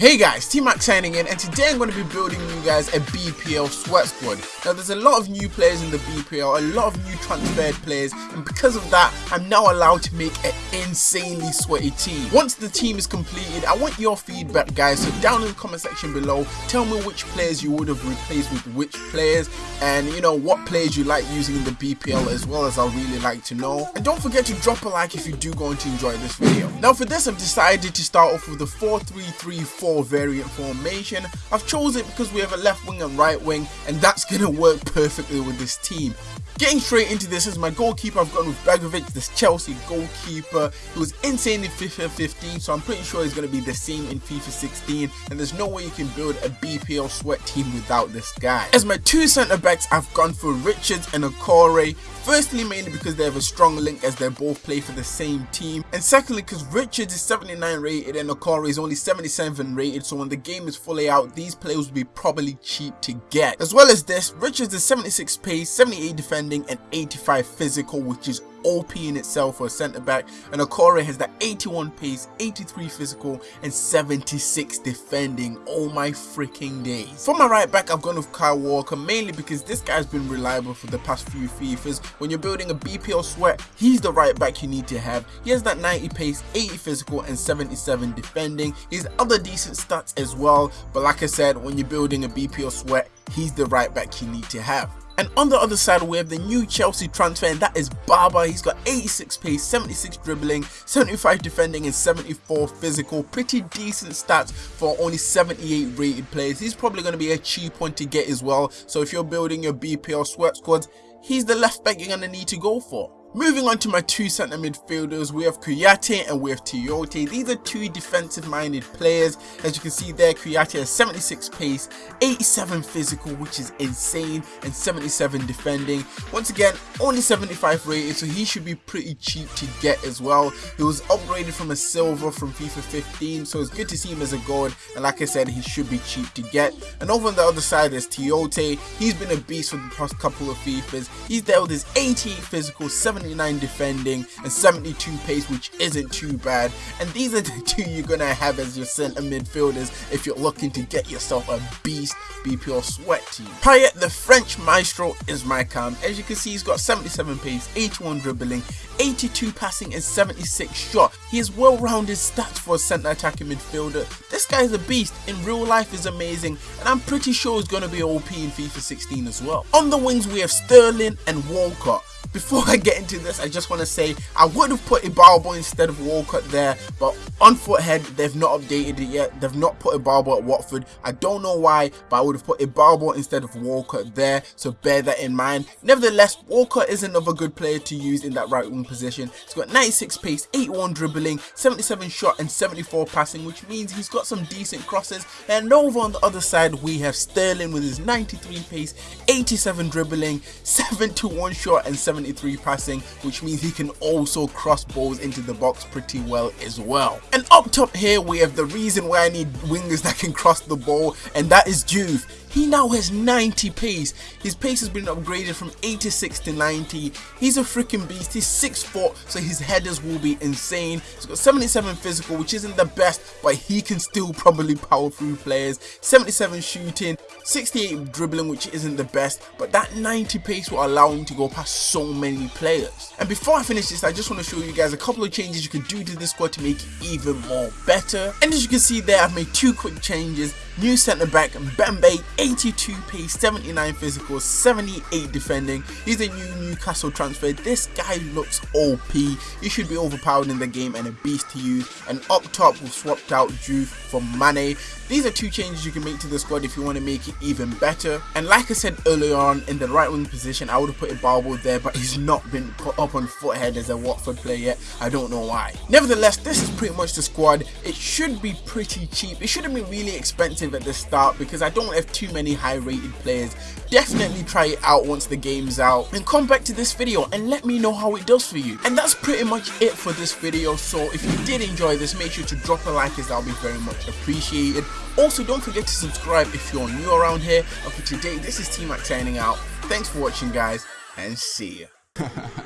Hey guys, T-Mac signing in and today I'm going to be building you guys a BPL sweat squad. Now there's a lot of new players in the BPL, a lot of new transferred players and because of that I'm now allowed to make an insanely sweaty team. Once the team is completed I want your feedback guys so down in the comment section below tell me which players you would have replaced with which players and you know what players you like using in the BPL as well as I really like to know. And don't forget to drop a like if you do going to enjoy this video. Now for this I've decided to start off with the 4-3-3-4 variant formation. I've chosen it because we have a left wing and right wing and that's going to work perfectly with this team. Getting straight into this as my goalkeeper, I've gone with Begovic, this Chelsea goalkeeper. He was insane in FIFA 15, so I'm pretty sure he's going to be the same in FIFA 16. And there's no way you can build a BPL sweat team without this guy. As my two centre backs, I've gone for Richards and Okore. Firstly, mainly because they have a strong link as they both play for the same team. And secondly, because Richards is 79 rated and Okore is only 77 rated. So when the game is fully out, these players will be probably cheap to get. As well as this, Richards is 76 pace, 78 defending and 85 physical, which is OP in itself for a centre back and Okore has that 81 pace, 83 physical and 76 defending. Oh my freaking days. For my right back I've gone with Kyle Walker mainly because this guy's been reliable for the past few FIFAs. When you're building a BPL sweat, he's the right back you need to have. He has that 90 pace, 80 physical and 77 defending. He's other decent stats as well but like I said when you're building a BPL sweat, he's the right back you need to have. And on the other side we have the new Chelsea transfer and that is Baba. He's got 86 pace, 76 dribbling, 75 defending and 74 physical. Pretty decent stats for only 78 rated players. He's probably going to be a cheap one to get as well. So if you're building your BPL sweat squads, he's the left back you're going to need to go for. Moving on to my two centre midfielders, we have Kouyate and we have Tiote. These are two defensive minded players. As you can see there, Kouyate has 76 pace, 87 physical, which is insane, and 77 defending. Once again, only 75 rated, so he should be pretty cheap to get as well. He was upgraded from a silver from FIFA 15, so it's good to see him as a gold. And like I said, he should be cheap to get. And over on the other side, there's Tiote. He's been a beast for the past couple of FIFAs. He's dealt with his 88 physical, 7 79 defending and 72 pace which isn't too bad and these are the two you're gonna have as your center midfielders if you're looking to get yourself a beast BPL sweat team. Payet the French maestro is my cam. As you can see he's got 77 pace, 81 dribbling, 82 passing and 76 shot. He has well-rounded stats for a centre attacking midfielder. This guy is a beast. In real life is amazing and I'm pretty sure he's to be OP in FIFA 16 as well. On the wings we have Sterling and Walcott. Before I get into this, I just want to say I would have put Ibarbo instead of Walcott there, but on Futhead, they've not updated it yet. They've not put Ibarbo at Watford. I don't know why, but I would have put Ibarbo instead of Walcott there, so bear that in mind. Nevertheless, Walcott is another good player to use in that right wing position. He's got 96 pace, 81 dribbling, 77 shot and 74 passing, which means he's got some decent crosses. And over on the other side, we have Sterling with his 93 pace, 87 dribbling, 71 shot and 7 73 passing, which means he can also cross balls into the box pretty well as well. And up top here, we have the reason why I need wingers that can cross the ball, and that is Juve. He now has 90 pace. His pace has been upgraded from 86 to 90. He's a freaking beast. He's 6 foot, so his headers will be insane. He's got 77 physical, which isn't the best, but he can still probably power through players. 77 shooting, 68 dribbling, which isn't the best, but that 90 pace will allow him to go past so many players. And before I finish this, I just want to show you guys a couple of changes you can do to this squad to make it even more better. And as you can see there, I've made two quick changes. New centre back Mbemba, 82 pace, 79 physical, 78 defending. He's a new Newcastle transfer. This guy looks OP. He should be overpowered in the game and a beast to use. And up top, we've swapped out Juve for Mane. These are two changes you can make to the squad if you want to make it even better. And like I said earlier on, in the right wing position, I would have put Ibarbo there, but he's not been put up on Futhead as a Watford player yet. I don't know why. Nevertheless, this is pretty much the squad. It should be pretty cheap. It shouldn't be really expensive at the start because I don't have too many high rated players. Definitely try it out once the game's out and come back to this video and let me know how it does for you. And that's pretty much it for this video. So if you did enjoy this, make sure to drop a like as that'll be very much appreciated. Also, don't forget to subscribe if you're new around here. And for today, this is T-Mac signing out. Thanks for watching, guys, and see ya.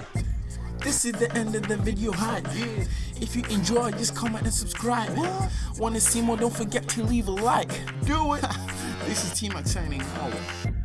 this is the end of the video hype. If you enjoy, just comment and subscribe. Wanna see more? Don't forget to leave a like. Do it. This is T Max signing out.